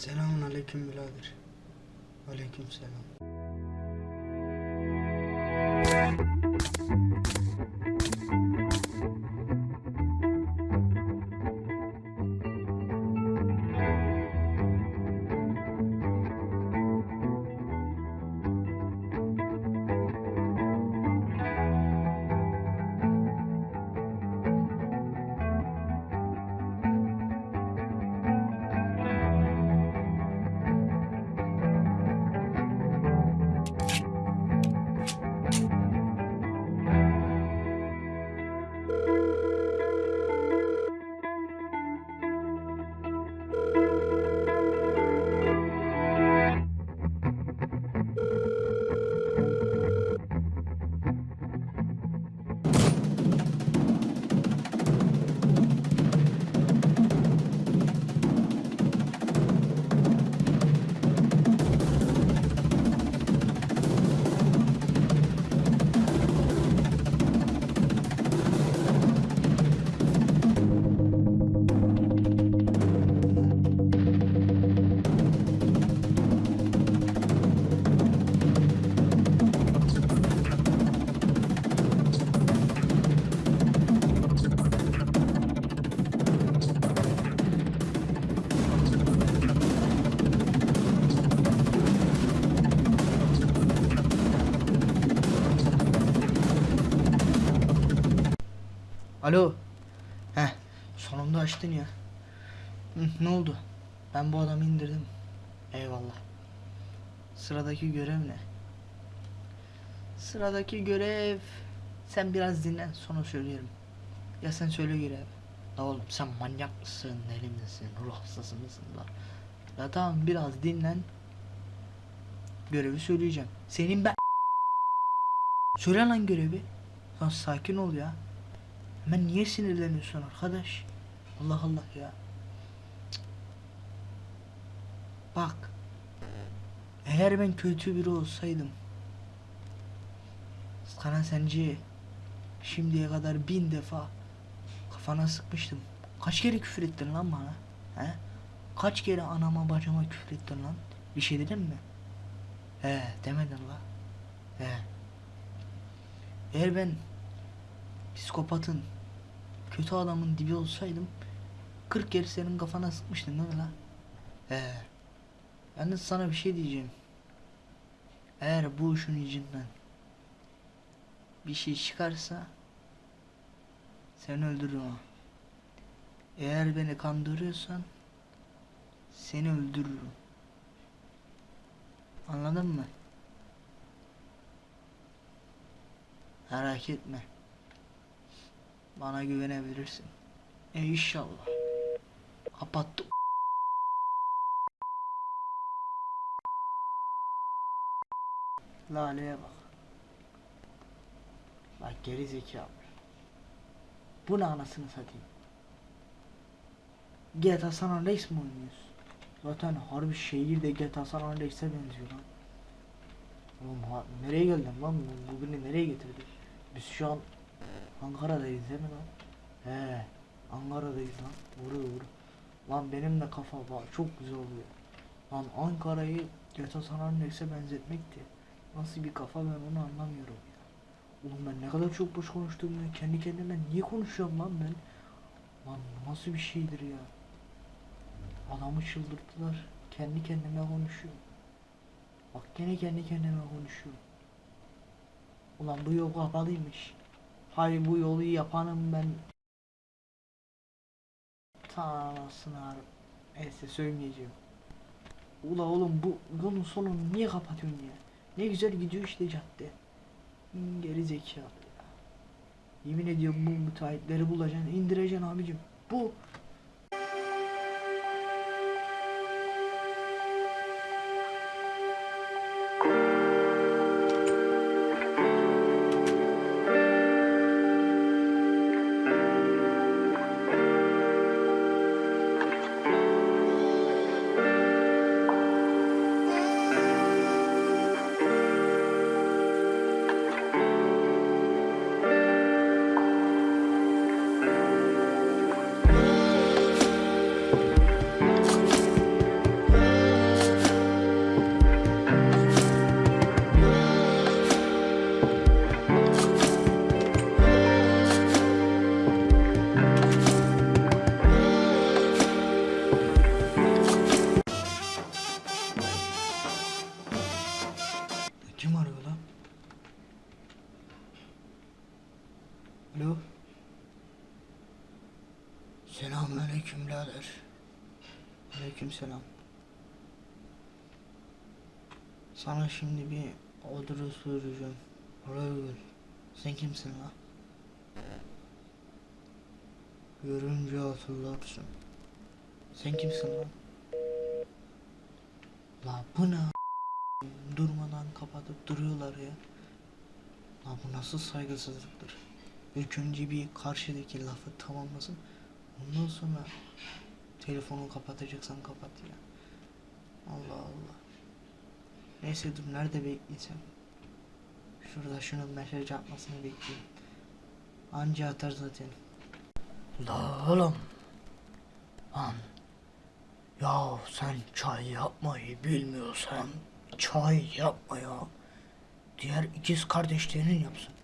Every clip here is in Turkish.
Selamun aleyküm birader. Aleyküm selam. Alo. Heh, sonunda açtın ya. Hı, ne oldu? Ben bu adamı indirdim. Eyvallah. Sıradaki görev ne? Sıradaki görev... Sen biraz dinlen sonra söylerim. Ya sen söyle görev. La oğlum sen manyak mısın, deli misin, ruh hastası mısın la? Ya tamam biraz dinlen. Görevi söyleyeceğim. Senin ben... Söyle lan görevi. Lan sakin ol ya. Hemen niye sinirleniyorsun arkadaş? Allah Allah ya. Bak. Eğer ben kötü biri olsaydım. Sana sence şimdiye kadar bin defa kafana sıkmıştım. Kaç kere küfür ettin lan bana? He? Kaç kere anama bacıma küfür ettin lan? Bir şey dedim mi? He demedin la. He. Eğer ben psikopatın, kötü adamın dibi olsaydım 40 kere senin kafana sıkmıştım değil mi lan? He. Yalnız sana bir şey diyeceğim. Eğer bu işin içinden bir şey çıkarsa seni öldürürüm. Eğer beni kandırıyorsan seni öldürürüm. Anladın mı? Merak etme. Bana güvenebilirsin. E inşallah. Kapattım. Lale'ye bak. Bak geri zekalı. Bu ne anasını satayım. GTA San Andreas mi oynuyoruz? Zaten harbi şehirde GTA San Andreas'e benziyor lan. Oğlum nereye geldin lan? Bu, bu beni nereye getirdi? Biz şu an Ankara'dayız değil mi lan? He, Ankara'dayız lan. Vuru vuru. Lan benim de kafa. Çok güzel oluyor. Lan Ankara'yı GTA San Andreas'e benzetmekti. Nasıl bir kafa ben onu anlamıyorum ya. Oğlum ben ne kadar çok boş konuştum ya. Kendi kendime niye konuşuyorum lan ben? Lan nasıl bir şeydir ya? Adamı çıldırttılar. Kendi kendime konuşuyor. Bak gene kendi kendime konuşuyor. Ulan bu yol kapalıymış. Hayır bu yolu yapanım ben. Ta anasını ağrım. Neyse söylemeyeceğim. Ula oğlum bu yolun sonunu niye kapatıyorsun ya? Ne güzel gidiyor işte cadde. Geri zekalı ya. Yemin ediyorum bu müteahhitleri bulacaksın, indireceksin abicim. Bu Alo. Selamünaleyküm birader. Aleyküm selam. Sana şimdi bir adres soracağım. Gel. Sen kimsin la? Görünce hatırlarsın. Sen kimsin lan? La bu ne? Durmadan kapatıp duruyorlar ya. La bu nasıl saygısızlıktır? İlk önce bir karşıdaki lafı tamamlasın. Ondan sonra telefonu kapatacaksan kapat ya. Allah Allah. Neyse dur nerede bekleyeceğim? Şurada şunun mesaj atmasını bekleyeyim. Anca atar zaten. La oğlum. Lan. Ya sen çay yapmayı bilmiyorsan çay yapma ya. Diğer ikiz kardeşlerin yapsın.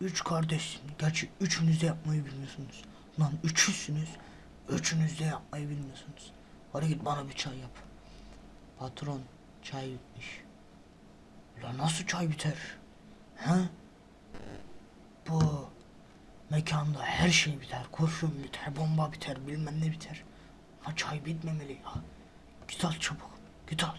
Üç kardeşsin. Gerçi üçünüz de yapmayı bilmiyorsunuz. Lan üçüzsünüz. Üçünüz de yapmayı bilmiyorsunuz. Hadi git bana bir çay yap. Patron çay bitmiş. Lan nasıl çay biter? He? Bu mekanda her şey biter. Kurşun biter, bomba biter, bilmem ne biter. Ama çay bitmemeli ya. Git al çabuk. Git al.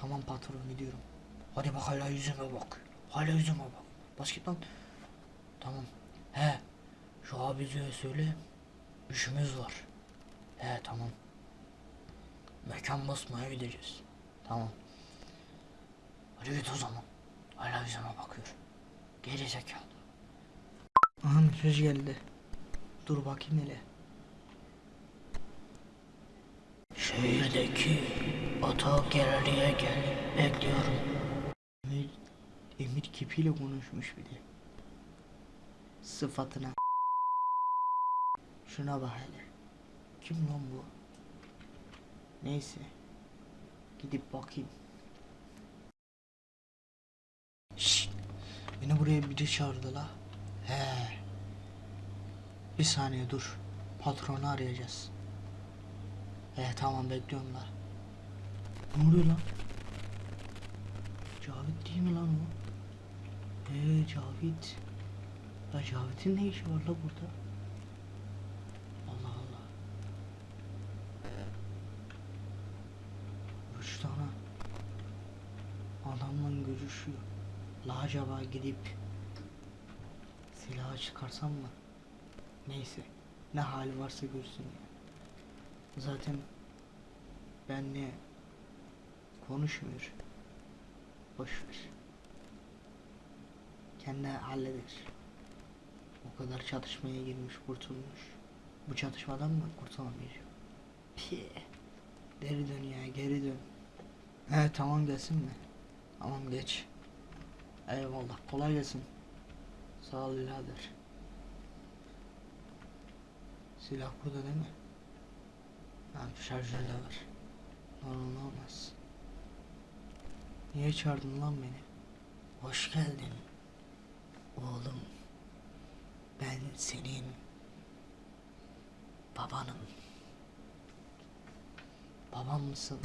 Tamam patron gidiyorum. Hadi bak hala yüzüme bak. Hala yüzüme bak. Bas git lan. Tamam. He. Şu abiceye söyle. İşimiz var. He tamam. Mekan basmaya gideceğiz. Tamam. Hadi git o zaman. Hala yüzüme bakıyor. Geri zekalı. Aha mesaj geldi. Dur bakayım hele. Şehirdeki oto galeriye gel. Bekliyorum. Emir, Emir kipiyle konuşmuş bir de. Sıfatına. Şuna bak hele. Kim lan bu? Neyse. Gidip bakayım. Şşt. Beni buraya biri çağırdı la. He. Bir saniye dur. Patronu arayacağız. He tamam bekliyorum la. Ne oluyor lan? Cavit değil mi lan o? He Cavit. Ya Cavit'in ne işi var la burada? Allah Allah. Üç tane adamla görüşüyor. La acaba gidip silahı çıkarsam mı? Neyse. Ne hali varsa görsün ya. Zaten benle konuşmuyor. Boş ver. Kendi halleder. O kadar çatışmaya girmiş, kurtulmuş. Bu çatışmadan mı kurtulamayacak? Pih. Geri dön ya, geri dön. He tamam gelsin mi? Tamam geç. Eyvallah, kolay gelsin. Sağ ol birader. Silah burada değil mi? Ha şarjör de var. Normal olmaz. Niye çağırdın lan beni? Hoş geldin. Oğlum. Ben senin babanım. Babam mısın?